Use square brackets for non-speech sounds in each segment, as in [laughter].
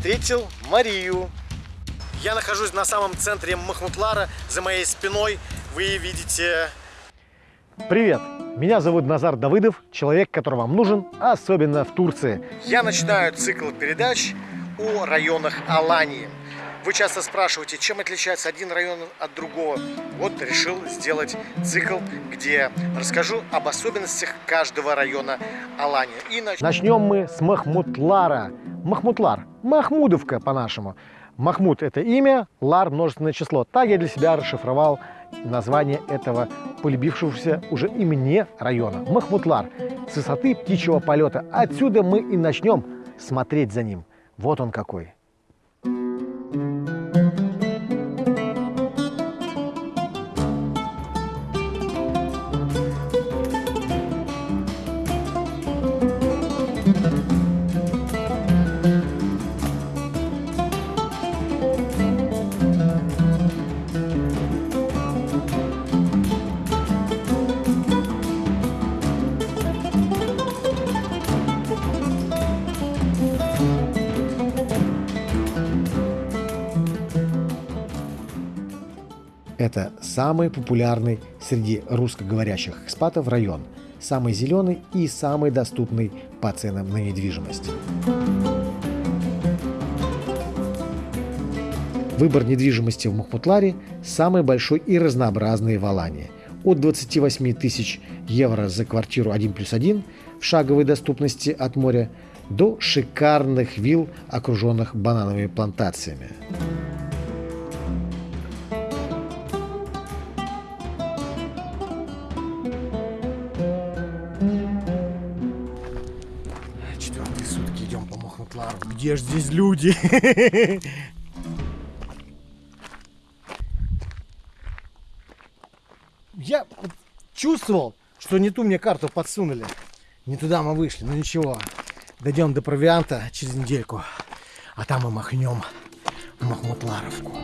встретил Марию. Я нахожусь на самом центре Махмутлара. За моей спиной вы видите... Привет! Меня зовут Назар Давыдов, человек, который вам нужен, особенно в Турции. Я начинаю цикл передач о районах Алании. Вы часто спрашиваете, чем отличается один район от другого. Вот решил сделать цикл, где расскажу об особенностях каждого района Алании. И нач... Начнем мы с Махмутлара. Махмутлар, Махмудовка по-нашему. Махмуд – это имя, Лар – множественное число. Так я для себя расшифровал название этого полюбившегося уже и мне района. Махмутлар – с высоты птичьего полета. Отсюда мы и начнем смотреть за ним. Вот он какой. Самый популярный среди русскоговорящих экспатов район, самый зеленый и самый доступный по ценам на недвижимость. Выбор недвижимости в Махмутларе самый большой и разнообразный в Алании. От 28 тысяч евро за квартиру 1 плюс 1 в шаговой доступности от моря до шикарных вилл, окруженных банановыми плантациями. Где же здесь люди? [laughs] Я чувствовал, что не ту мне карту подсунули. Не туда мы вышли, но ничего. Дойдем до провианта через недельку. А там мы махнем в Махмутларовку.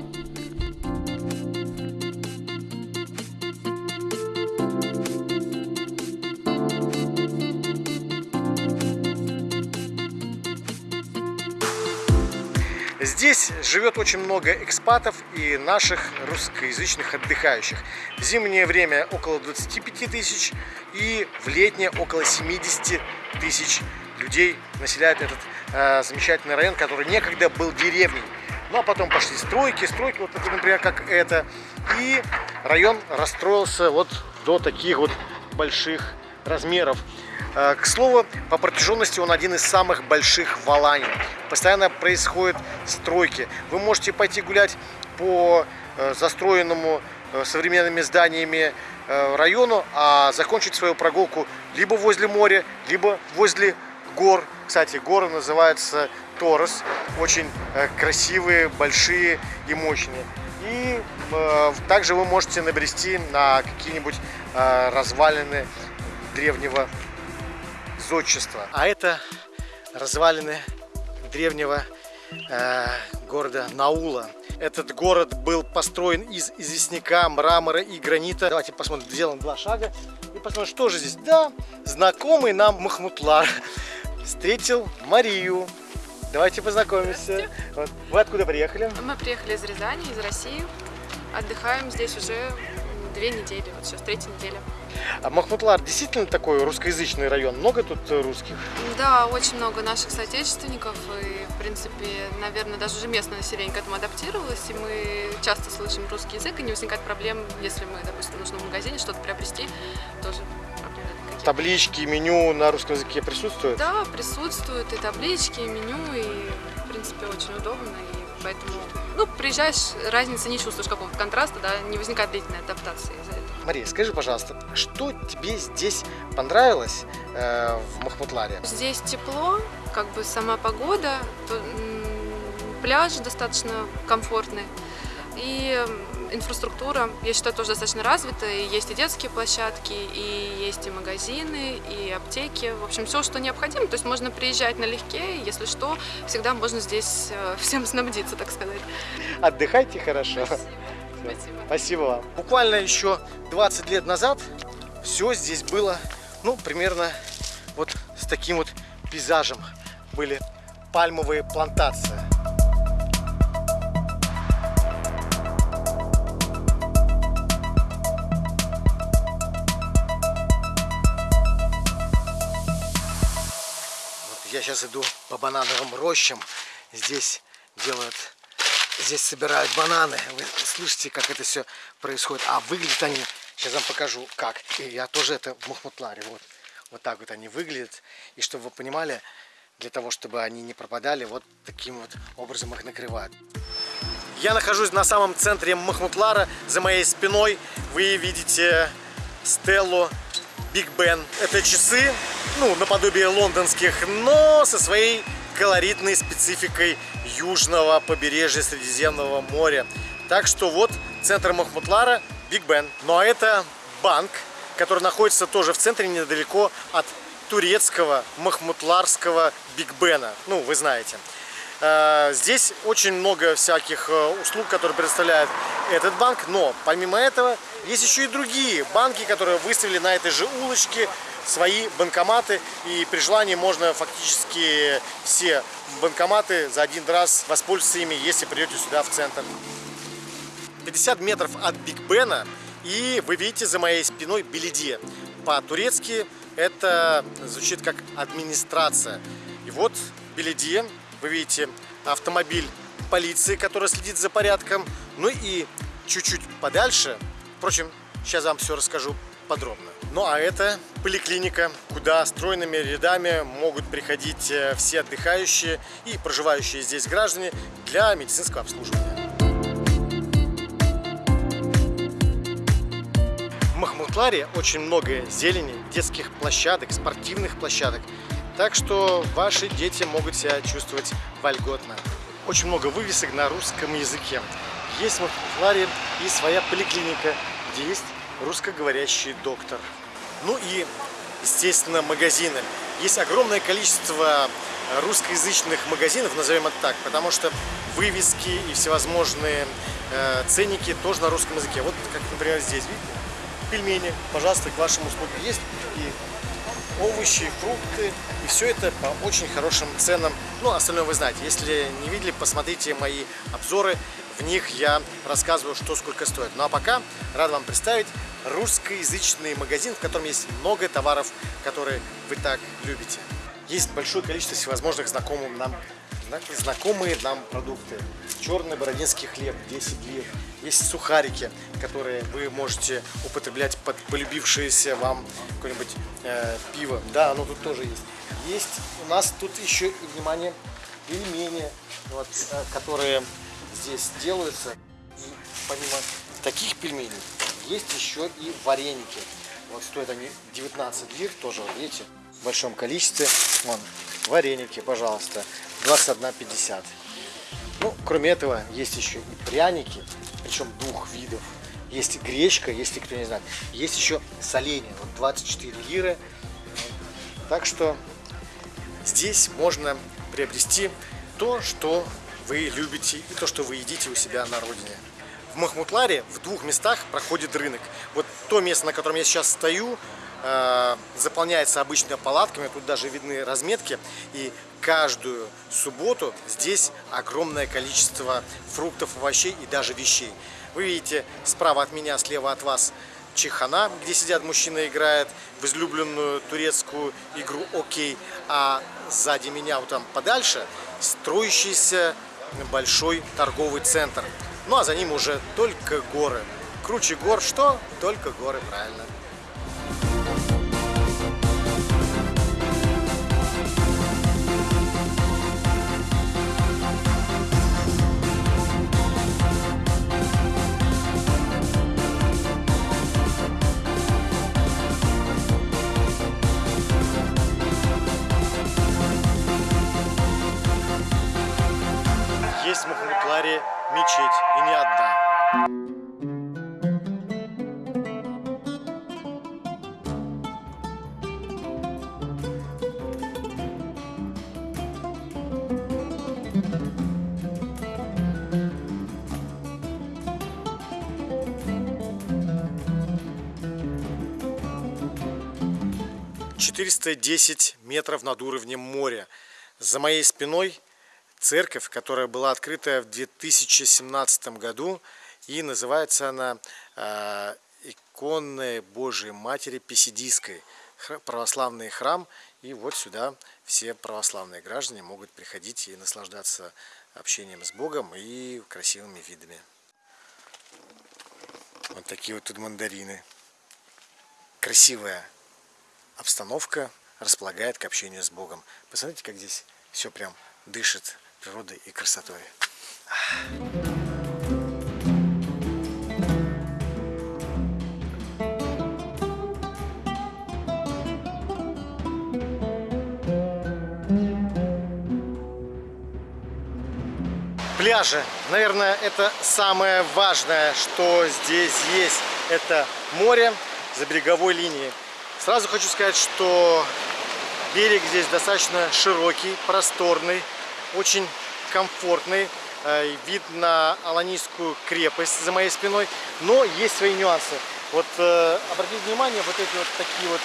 Здесь живет очень много экспатов и наших русскоязычных отдыхающих. В зимнее время около 25 тысяч и в летнее около 70 тысяч людей населяют этот э, замечательный район, который некогда был деревней. Ну а потом пошли стройки, стройки, вот например, как это. И район расстроился вот до таких вот больших размеров. Э, к слову, по протяженности он один из самых больших в Алании. Постоянно происходят стройки. Вы можете пойти гулять по э, застроенному э, современными зданиями району, а закончить свою прогулку либо возле моря, либо возле гор. Кстати, горы называются Торос. Очень красивые, большие и мощные. И также вы можете набрести на какие-нибудь развалины древнего зодчества. А это развалины древнего э, города Наула. Этот город был построен из известняка, мрамора и гранита. Давайте посмотрим, сделаем два шага и посмотрим, что же здесь. Да, знакомый нам Махмутлар встретил Марию. Давайте познакомимся. Вот. Вы откуда приехали? Мы приехали из Рязани, из России. Отдыхаем здесь уже две недели, вот сейчас третья неделя. А Махмутлар действительно такой русскоязычный район? Много тут э, русских? Да, очень много наших соотечественников. И, в принципе, наверное, даже уже местное население к этому адаптировалось. И мы часто слышим русский язык, и не возникает проблем, если мы, допустим, нужно в магазине что-то приобрести, тоже Таблички, меню на русском языке присутствуют? Да, присутствуют и таблички, и меню, и, в принципе, очень удобно. И поэтому, ну, приезжаешь, разницы не чувствуешь какого-то контраста, да, не возникает длительной адаптации из-за этого. Мария, скажи, пожалуйста, что тебе здесь понравилось э, в Махмутларе? Здесь тепло, как бы сама погода, пляж достаточно комфортный. И инфраструктура, я считаю, тоже достаточно развита. И есть и детские площадки, и есть и магазины, и аптеки. В общем, все, что необходимо. То есть можно приезжать налегке, если что, всегда можно здесь э, [laughs] всем снабдиться, так сказать. Отдыхайте хорошо. Спасибо. Спасибо. Спасибо вам. Буквально еще 20 лет назад все здесь было, ну, примерно вот с таким вот пейзажем. Были пальмовые плантации. Я сейчас иду по банановым рощам. Здесь делают здесь собирают бананы. Вы слышите, как это все происходит. А выглядят они, сейчас вам покажу, как. И я тоже это в Махмутларе. Вот, вот так вот они выглядят. И чтобы вы понимали, для того, чтобы они не пропадали, вот таким вот образом их накрывают. Я нахожусь на самом центре Махмутлара. За моей спиной вы видите стеллу Биг Бен. Это часы, ну, наподобие лондонских, но со своей колоритной спецификой южного побережья Средиземного моря. Так что вот центр Махмутлара Биг Бен. Ну а это банк, который находится тоже в центре недалеко от турецкого махмутларского Биг Бена. Ну, вы знаете. Э, здесь очень много всяких э, услуг, которые предоставляет этот банк, но помимо этого есть еще и другие банки, которые выставили на этой же улочке свои банкоматы, и при желании можно фактически все банкоматы за один раз воспользоваться ими, если придете сюда в центр. 50 метров от Биг Бена, и вы видите за моей спиной Белиде. По-турецки это звучит как администрация. И вот Белиде вы видите автомобиль полиции, который следит за порядком. Ну и чуть-чуть подальше, впрочем, сейчас вам все расскажу подробно. Ну а это поликлиника, куда стройными рядами могут приходить э, все отдыхающие и проживающие здесь граждане для медицинского обслуживания. В Махмутларе очень много зелени, детских площадок, спортивных площадок. Так что ваши дети могут себя чувствовать вольготно. Очень много вывесок на русском языке. Есть в Махмутларе и своя поликлиника, где есть русскоговорящий доктор. Ну и, естественно, магазины. Есть огромное количество русскоязычных магазинов, назовем это так, потому что вывески и всевозможные э, ценники тоже на русском языке. Вот как, например, здесь, видите, пельмени, пожалуйста, к вашим услугам есть. И овощи, фрукты. И все это по очень хорошим ценам. Ну, остальное вы знаете. Если не видели, посмотрите мои обзоры. В них я рассказываю, что сколько стоит. Ну а пока рад вам представить русскоязычный магазин, в котором есть много товаров, которые вы так любите. Есть большое количество всевозможных знакомых нам знакомые нам продукты. Черный бородинский хлеб 10 лир. Есть сухарики, которые вы можете употреблять под полюбившееся вам какое-нибудь э, пиво. Да, оно тут тоже есть. Есть у нас тут еще, внимание, пельмени, вот, э, которые здесь делаются. И помимо таких пельменей есть еще и вареники. Вот стоят они 19 лир, тоже, видите, в большом количестве. Вон, вареники, пожалуйста, 21,50. Ну, кроме этого, есть еще и пряники, причем двух видов. Есть гречка, если кто не знает. Есть еще соленье, вот 24 лиры. Так что здесь можно приобрести то, что вы любите и то, что вы едите у себя на родине. В Махмутларе в двух местах проходит рынок. Вот то место, на котором я сейчас стою, Э, заполняется обычно палатками, тут даже видны разметки. И каждую субботу здесь огромное количество фруктов, овощей и даже вещей. Вы видите справа от меня, слева от вас Чехана, где сидят мужчины и играют в излюбленную турецкую игру «Окей», а сзади меня, вот там подальше, строящийся большой торговый центр. Ну а за ним уже только горы. Круче гор что? Только горы, правильно. 410 метров над уровнем моря. За моей спиной церковь, которая была открыта в 2017 году и называется она э, иконная Божией Матери Писидийской, православный храм. И вот сюда все православные граждане могут приходить и наслаждаться общением с Богом и красивыми видами. Вот такие вот тут мандарины. Красивая обстановка располагает к общению с Богом. Посмотрите, как здесь все прям дышит природой и красотой. Пляжи. Наверное, это самое важное, что здесь есть. Это море за береговой линией. Сразу хочу сказать, что берег здесь достаточно широкий, просторный, очень комфортный. Э, вид на Аланийскую крепость за моей спиной. Но есть свои нюансы. Вот э, обратите внимание, вот эти вот такие вот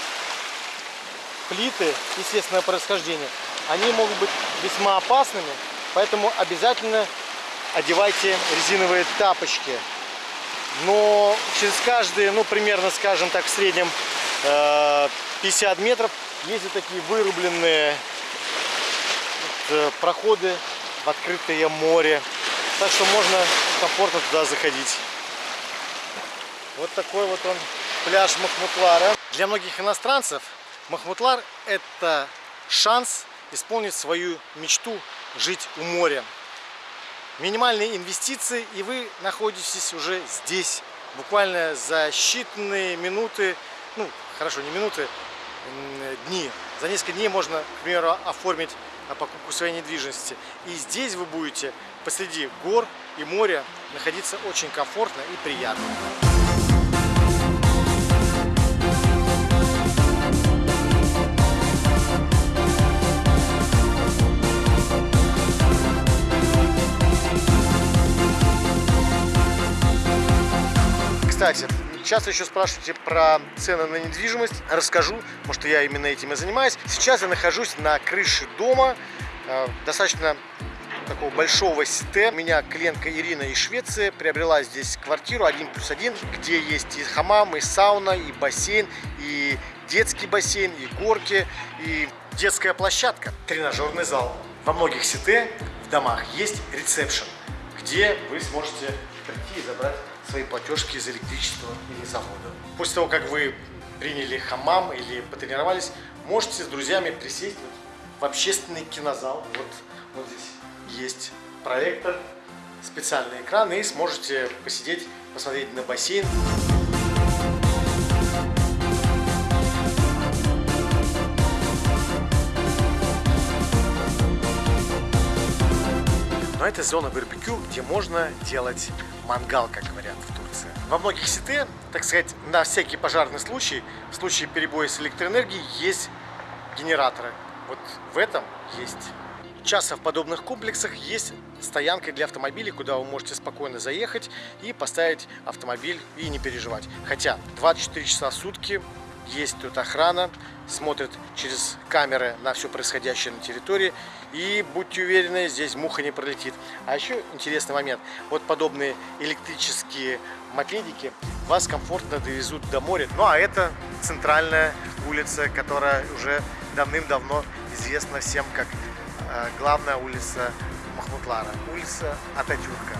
плиты естественного происхождения, они могут быть весьма опасными, поэтому обязательно одевайте резиновые тапочки. Но через каждые, ну примерно, скажем так, в среднем 50 э, метров ездят такие вырубленные проходы в открытое море. Так что можно комфортно туда заходить. Вот такой вот он пляж Махмутлара. Для многих иностранцев Махмутлар это шанс исполнить свою мечту жить у моря. Минимальные инвестиции и вы находитесь уже здесь. Буквально за считанные минуты, ну хорошо, не минуты, дни. За несколько дней можно, к примеру, оформить покупку своей недвижимости. И здесь вы будете посреди гор и моря находиться очень комфортно и приятно. Кстати, часто еще спрашиваете про цены на недвижимость. Расскажу, потому что я именно этим и занимаюсь. Сейчас я нахожусь на крыше дома, э, достаточно такого большого сите. У меня клиентка Ирина из Швеции приобрела здесь квартиру 1 плюс 1, где есть и хамам, и сауна, и бассейн, и детский бассейн, и горки, и детская площадка, тренажерный зал. Во многих сите в домах есть ресепшн, где вы сможете прийти и забрать свои платежки за электричество или за воду. После того, как вы приняли хамам или потренировались, можете с друзьями присесть в общественный кинозал. Вот, вот здесь есть проектор, специальный экран, и сможете посидеть, посмотреть на бассейн. Это зона барбекю, где можно делать мангал, как говорят в Турции. Во многих сите, так сказать, на всякий пожарный случай, в случае перебоя с электроэнергией, есть генераторы. Вот в этом есть. Часто в подобных комплексах есть стоянка для автомобилей, куда вы можете спокойно заехать и поставить автомобиль и не переживать. Хотя 24 часа в сутки есть тут охрана, смотрит через камеры на все происходящее на территории. И будьте уверены, здесь муха не пролетит. А еще интересный момент. Вот подобные электрические мопедики вас комфортно довезут до моря. Ну а это центральная улица, которая уже давным-давно известна всем как э, главная улица Махмутлара. Улица Ататюрка.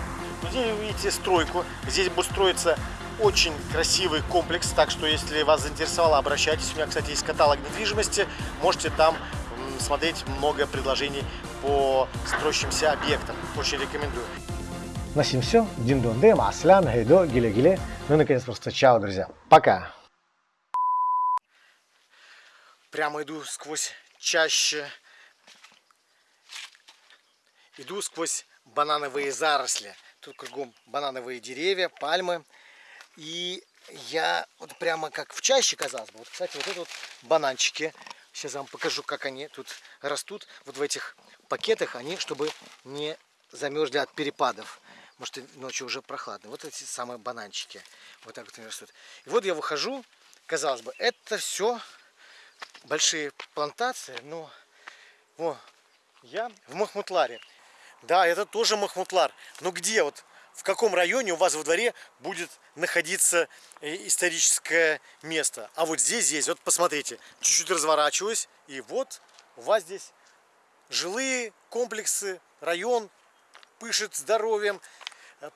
Здесь вы видите стройку. Здесь будет строиться очень красивый комплекс, так что если вас заинтересовало, обращайтесь. У меня, кстати, есть каталог недвижимости, можете там смотреть много предложений по строящимся объектам. Очень рекомендую. На всем все. Диндонде, Маслян, Гейдо, Гиле-Гиле. Ну и наконец просто чао, друзья. Пока. Прямо иду сквозь чаще. Иду сквозь банановые заросли. Тут кругом банановые деревья, пальмы. И я вот прямо как в чаще, казалось бы. Вот, кстати, вот это вот бананчики. Сейчас я вам покажу, как они тут растут. Вот в этих пакетах они, чтобы не замерзли от перепадов. Может, ночью уже прохладно. Вот эти самые бананчики. Вот так вот они растут. И вот я выхожу. Казалось бы, это все большие плантации. Но во, я в Махмутларе. Да, это тоже Махмутлар. Но где вот в каком районе у вас во дворе будет находиться э, историческое место. А вот здесь есть, вот посмотрите, чуть-чуть разворачиваюсь, и вот у вас здесь жилые комплексы, район пышет здоровьем.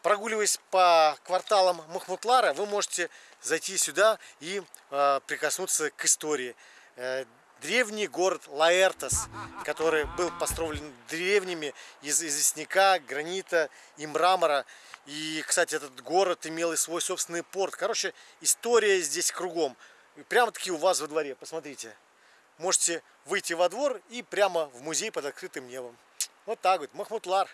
Прогуливаясь по кварталам Махмутлара, вы можете зайти сюда и э, прикоснуться к истории. Древний город Лаэртос, который был построен древними из известняка, гранита и мрамора. И, кстати, этот город имел и свой собственный порт. Короче, история здесь кругом. Прямо-таки у вас во дворе, посмотрите. Можете выйти во двор и прямо в музей под открытым небом. Вот так вот, Махмутлар.